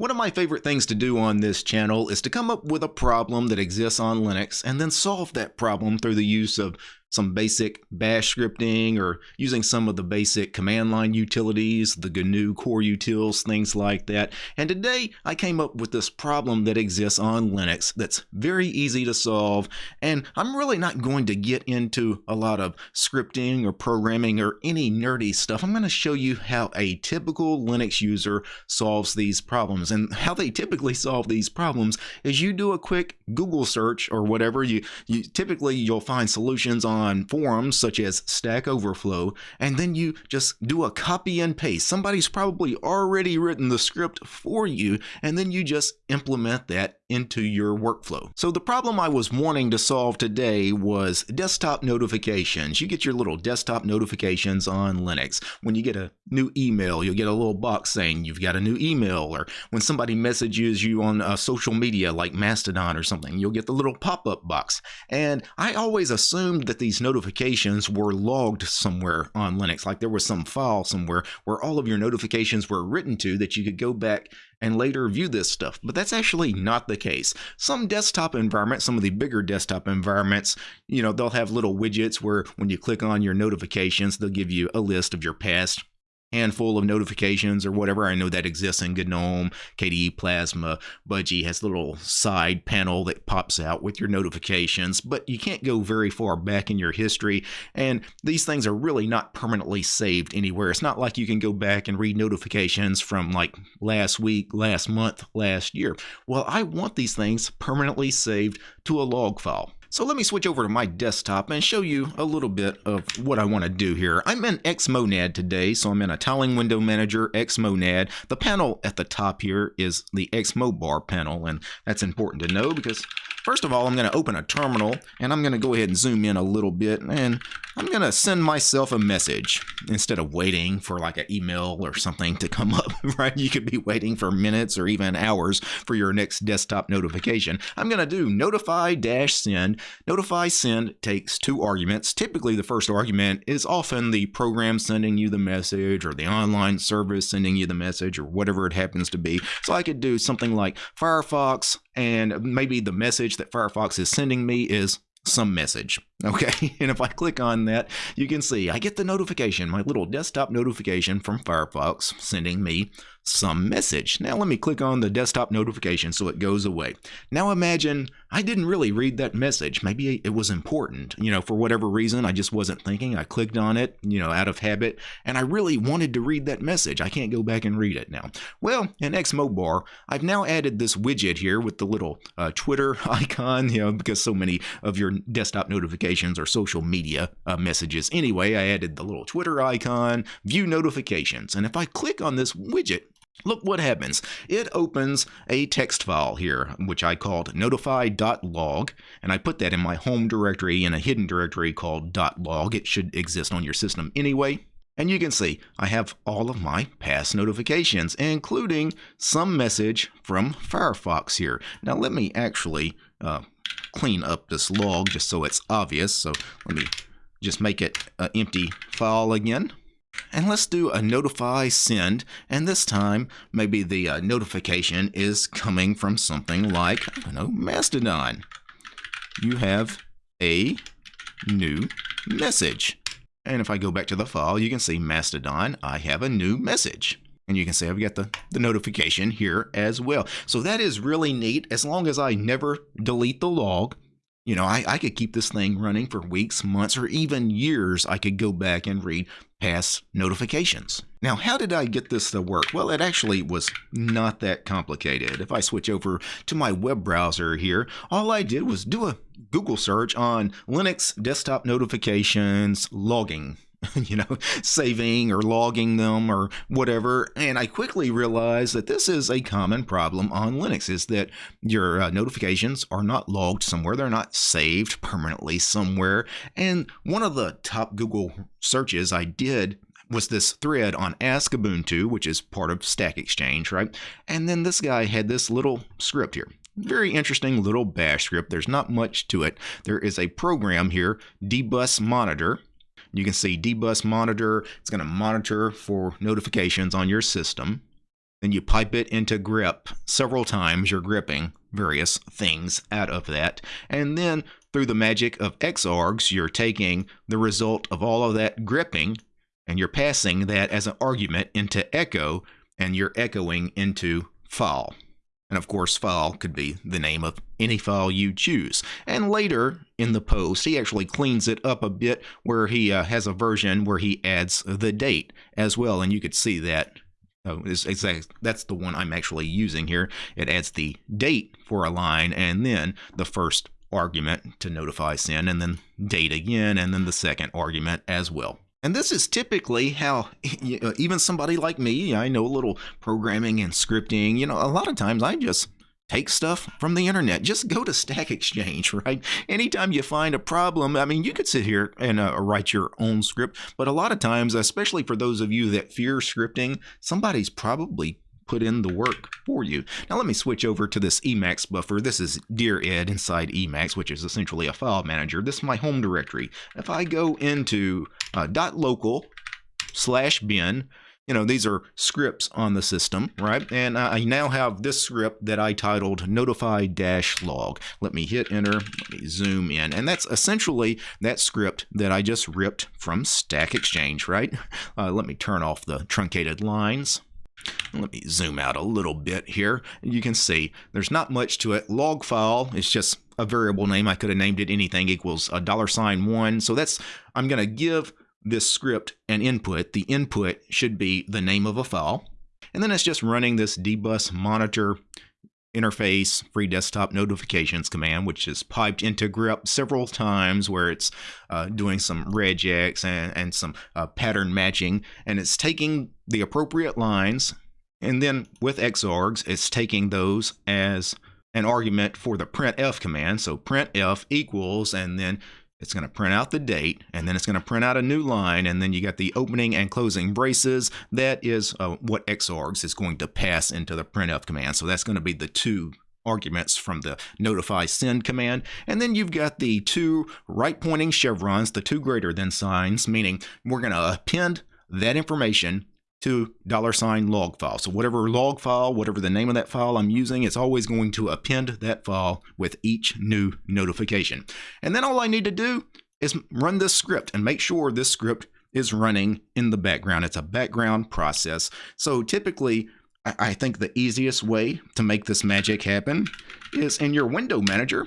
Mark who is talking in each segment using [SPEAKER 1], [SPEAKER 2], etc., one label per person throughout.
[SPEAKER 1] One of my favorite things to do on this channel is to come up with a problem that exists on Linux and then solve that problem through the use of some basic bash scripting or using some of the basic command line utilities, the GNU core utils, things like that. And today I came up with this problem that exists on Linux that's very easy to solve. And I'm really not going to get into a lot of scripting or programming or any nerdy stuff. I'm going to show you how a typical Linux user solves these problems. And how they typically solve these problems is you do a quick Google search or whatever. You, you typically you'll find solutions on on forums such as Stack Overflow, and then you just do a copy and paste. Somebody's probably already written the script for you, and then you just implement that into your workflow. So the problem I was wanting to solve today was desktop notifications. You get your little desktop notifications on Linux. When you get a new email, you'll get a little box saying you've got a new email, or when somebody messages you on uh, social media like Mastodon or something, you'll get the little pop-up box. And I always assumed that these notifications were logged somewhere on Linux, like there was some file somewhere where all of your notifications were written to that you could go back and later view this stuff, but that's actually not the case. Some desktop environments, some of the bigger desktop environments, you know, they'll have little widgets where when you click on your notifications, they'll give you a list of your past handful of notifications or whatever. I know that exists in GNOME, KDE Plasma. Budgie has a little side panel that pops out with your notifications, but you can't go very far back in your history. And these things are really not permanently saved anywhere. It's not like you can go back and read notifications from like last week, last month, last year. Well, I want these things permanently saved to a log file. So let me switch over to my desktop and show you a little bit of what I want to do here. I'm in Xmonad today, so I'm in a tiling window manager, Xmonad. The panel at the top here is the Xmobar panel, and that's important to know because First of all, I'm going to open a terminal and I'm going to go ahead and zoom in a little bit and I'm going to send myself a message instead of waiting for like an email or something to come up, right? You could be waiting for minutes or even hours for your next desktop notification. I'm going to do notify dash send. Notify send takes two arguments. Typically, the first argument is often the program sending you the message or the online service sending you the message or whatever it happens to be. So I could do something like Firefox and maybe the message that Firefox is sending me is some message. Okay, and if I click on that, you can see I get the notification, my little desktop notification from Firefox sending me some message. Now let me click on the desktop notification so it goes away. Now imagine I didn't really read that message. Maybe it was important, you know, for whatever reason, I just wasn't thinking. I clicked on it, you know, out of habit, and I really wanted to read that message. I can't go back and read it now. Well, in Xmobar, I've now added this widget here with the little uh, Twitter icon, you know, because so many of your desktop notifications are social media uh, messages. Anyway, I added the little Twitter icon, view notifications, and if I click on this widget, Look what happens. It opens a text file here, which I called notify.log, and I put that in my home directory in a hidden directory called .log. It should exist on your system anyway. And you can see I have all of my past notifications, including some message from Firefox here. Now let me actually uh, clean up this log just so it's obvious. So let me just make it an empty file again. And let's do a notify send. And this time, maybe the uh, notification is coming from something like, I don't know, Mastodon. You have a new message. And if I go back to the file, you can see Mastodon, I have a new message. And you can see I've got the, the notification here as well. So that is really neat. As long as I never delete the log, you know, I, I could keep this thing running for weeks, months, or even years. I could go back and read past notifications. Now, how did I get this to work? Well, it actually was not that complicated. If I switch over to my web browser here, all I did was do a Google search on Linux desktop notifications logging you know, saving or logging them or whatever. And I quickly realized that this is a common problem on Linux is that your uh, notifications are not logged somewhere. They're not saved permanently somewhere. And one of the top Google searches I did was this thread on Ask Ubuntu, which is part of Stack Exchange, right? And then this guy had this little script here. Very interesting little bash script. There's not much to it. There is a program here, dbus monitor, you can see dbus monitor. It's going to monitor for notifications on your system. then you pipe it into grep several times. You're grepping various things out of that. And then through the magic of Xargs, you're taking the result of all of that grepping and you're passing that as an argument into echo and you're echoing into file. And of course, file could be the name of any file you choose. And later in the post, he actually cleans it up a bit where he uh, has a version where he adds the date as well. And you could see that Oh, exactly. That's the one I'm actually using here. It adds the date for a line and then the first argument to notify send and then date again and then the second argument as well. And this is typically how you know, even somebody like me, I know a little programming and scripting, you know, a lot of times I just take stuff from the internet. Just go to Stack Exchange, right? Anytime you find a problem, I mean, you could sit here and uh, write your own script, but a lot of times, especially for those of you that fear scripting, somebody's probably put in the work for you. Now let me switch over to this Emacs buffer. This is Dired inside Emacs, which is essentially a file manager. This is my home directory. If I go into uh, .local slash bin, you know, these are scripts on the system, right? And I now have this script that I titled notify dash log. Let me hit enter, let me zoom in. And that's essentially that script that I just ripped from Stack Exchange, right? Uh, let me turn off the truncated lines. Let me zoom out a little bit here. You can see there's not much to it. Log file is just a variable name. I could have named it anything equals a dollar sign one. So that's, I'm going to give this script an input. The input should be the name of a file. And then it's just running this dbus monitor interface free desktop notifications command, which is piped into grep several times where it's uh, doing some regex and, and some uh, pattern matching. And it's taking the appropriate lines. And then with Xargs, it's taking those as an argument for the printf command. So printf equals, and then it's going to print out the date, and then it's going to print out a new line, and then you got the opening and closing braces. That is uh, what Xargs is going to pass into the printf command. So that's going to be the two arguments from the notify send command. And then you've got the two right pointing chevrons, the two greater than signs, meaning we're going to append that information to dollar sign log file. So whatever log file, whatever the name of that file I'm using, it's always going to append that file with each new notification. And then all I need to do is run this script and make sure this script is running in the background. It's a background process. So typically, I think the easiest way to make this magic happen is in your window manager.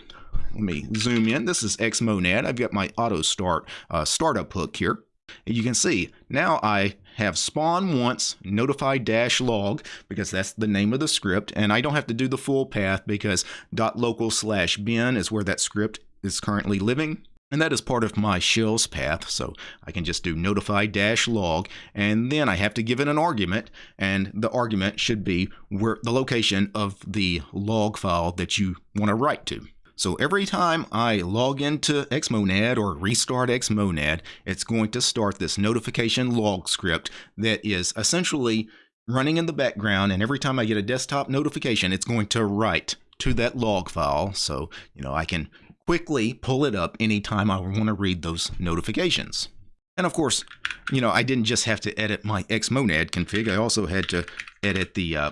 [SPEAKER 1] Let me zoom in. This is Xmonad. I've got my auto start uh, startup hook here. And you can see now I have spawn once notify dash log because that's the name of the script and I don't have to do the full path because dot local slash bin is where that script is currently living and that is part of my shells path so I can just do notify dash log and then I have to give it an argument and the argument should be where the location of the log file that you want to write to. So every time I log into Xmonad or restart Xmonad, it's going to start this notification log script that is essentially running in the background. And every time I get a desktop notification, it's going to write to that log file. So, you know, I can quickly pull it up anytime I want to read those notifications. And of course, you know, I didn't just have to edit my Xmonad config. I also had to edit the uh,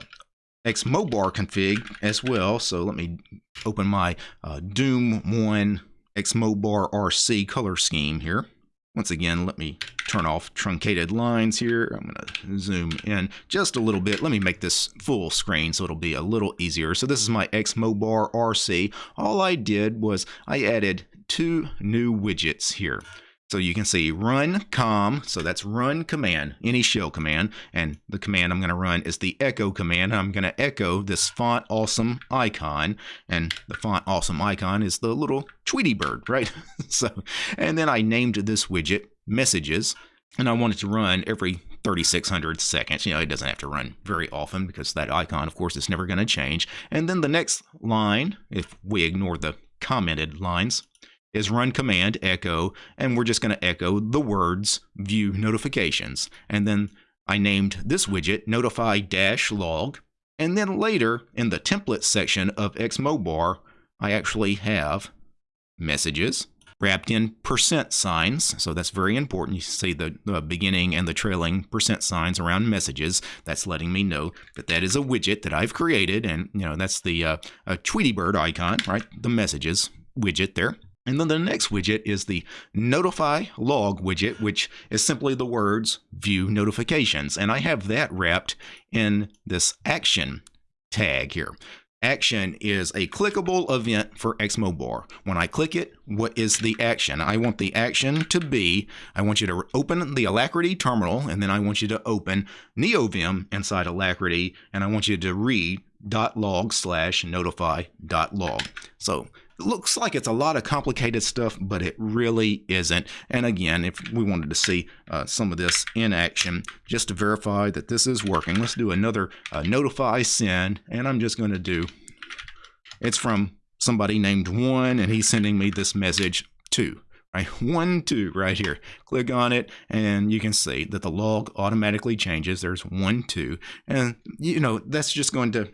[SPEAKER 1] Xmobar config as well. So let me open my uh, Doom 1 Xmobar RC color scheme here. Once again, let me turn off truncated lines here. I'm going to zoom in just a little bit. Let me make this full screen so it'll be a little easier. So this is my Xmobar RC. All I did was I added two new widgets here. So you can see run com, so that's run command, any shell command, and the command I'm going to run is the echo command. I'm going to echo this font awesome icon, and the font awesome icon is the little Tweety bird, right? so, and then I named this widget messages, and I want it to run every 3600 seconds. You know, it doesn't have to run very often because that icon, of course, is never going to change. And then the next line, if we ignore the commented lines, is run command echo, and we're just going to echo the words view notifications. And then I named this widget notify dash log. And then later in the template section of Xmobar, I actually have messages. wrapped in percent signs. So that's very important. You see the, the, beginning and the trailing percent signs around messages. That's letting me know that that is a widget that I've created. And, you know, that's the uh, Tweety Bird icon, right? The messages widget there. And then the next widget is the notify log widget, which is simply the words view notifications. And I have that wrapped in this action tag here. Action is a clickable event for Xmobar. When I click it, what is the action? I want the action to be, I want you to open the Alacritty terminal, and then I want you to open NeoVim inside Alacritty, and I want you to read .log slash notify .log. So looks like it's a lot of complicated stuff, but it really isn't. And again, if we wanted to see uh, some of this in action, just to verify that this is working, let's do another uh, notify send, and I'm just going to do, it's from somebody named one, and he's sending me this message two right? One, two, right here. Click on it, and you can see that the log automatically changes. There's one, two, and you know that's just going to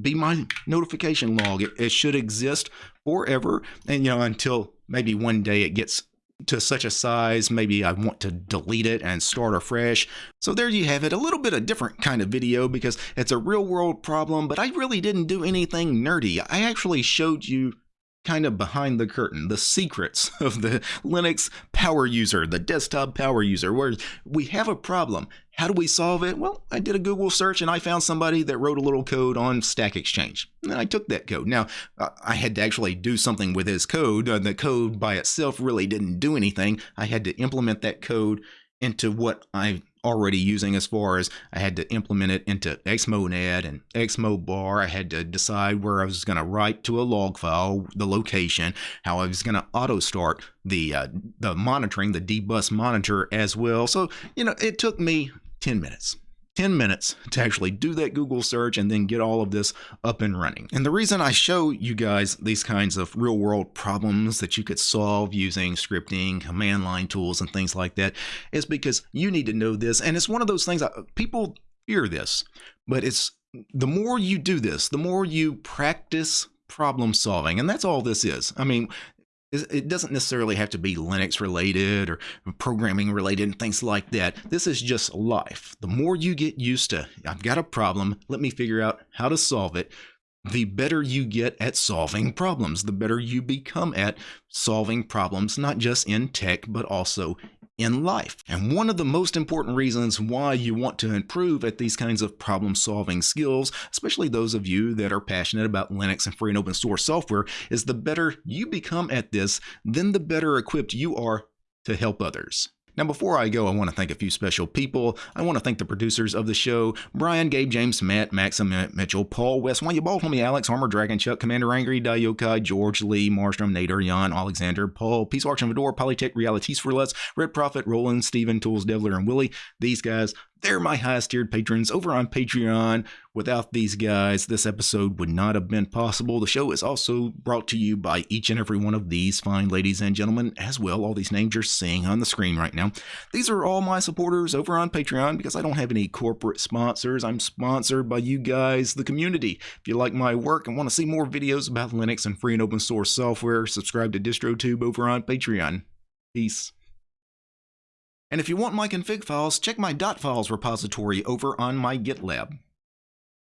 [SPEAKER 1] be my notification log. It, it should exist forever, and you know until maybe one day it gets to such a size, maybe I want to delete it and start afresh. So there you have it, a little bit of different kind of video because it's a real world problem, but I really didn't do anything nerdy. I actually showed you kind of behind the curtain, the secrets of the Linux power user, the desktop power user, where we have a problem. How do we solve it? Well, I did a Google search and I found somebody that wrote a little code on Stack Exchange. And I took that code. Now, I had to actually do something with his code. Uh, the code by itself really didn't do anything. I had to implement that code into what I already using as far as I had to implement it into Xmonad and Xmobar. I had to decide where I was going to write to a log file, the location, how I was going to auto start the uh, the monitoring, the dbus monitor as well. So, you know, it took me 10 minutes. 10 minutes to actually do that Google search and then get all of this up and running. And the reason I show you guys these kinds of real world problems that you could solve using scripting, command line tools, and things like that is because you need to know this. And it's one of those things that people fear this, but it's the more you do this, the more you practice problem solving. And that's all this is. I mean, it doesn't necessarily have to be Linux related or programming related and things like that. This is just life. The more you get used to, I've got a problem, let me figure out how to solve it, the better you get at solving problems, the better you become at solving problems, not just in tech, but also in life. And one of the most important reasons why you want to improve at these kinds of problem solving skills, especially those of you that are passionate about Linux and free and open source software, is the better you become at this, then the better equipped you are to help others. Now, before I go, I want to thank a few special people. I want to thank the producers of the show Brian, Gabe, James, Matt, Maxim, Mitchell, Paul, Wes, Why You Bald, Homie, Alex, Armor, Dragon, Chuck, Commander Angry, Dayokai, George, Lee, Marstrom, Nader, Jan, Alexander, Paul, Peace Auction, Fedor, Polytech, Realities for Less, Red Prophet, Roland, Steven, Tools, Devler, and Willie. These guys they're my highest tiered patrons over on Patreon. Without these guys, this episode would not have been possible. The show is also brought to you by each and every one of these fine ladies and gentlemen as well. All these names you're seeing on the screen right now. These are all my supporters over on Patreon because I don't have any corporate sponsors. I'm sponsored by you guys, the community. If you like my work and want to see more videos about Linux and free and open source software, subscribe to DistroTube over on Patreon. Peace. And if you want my config files, check my .files repository over on my GitLab.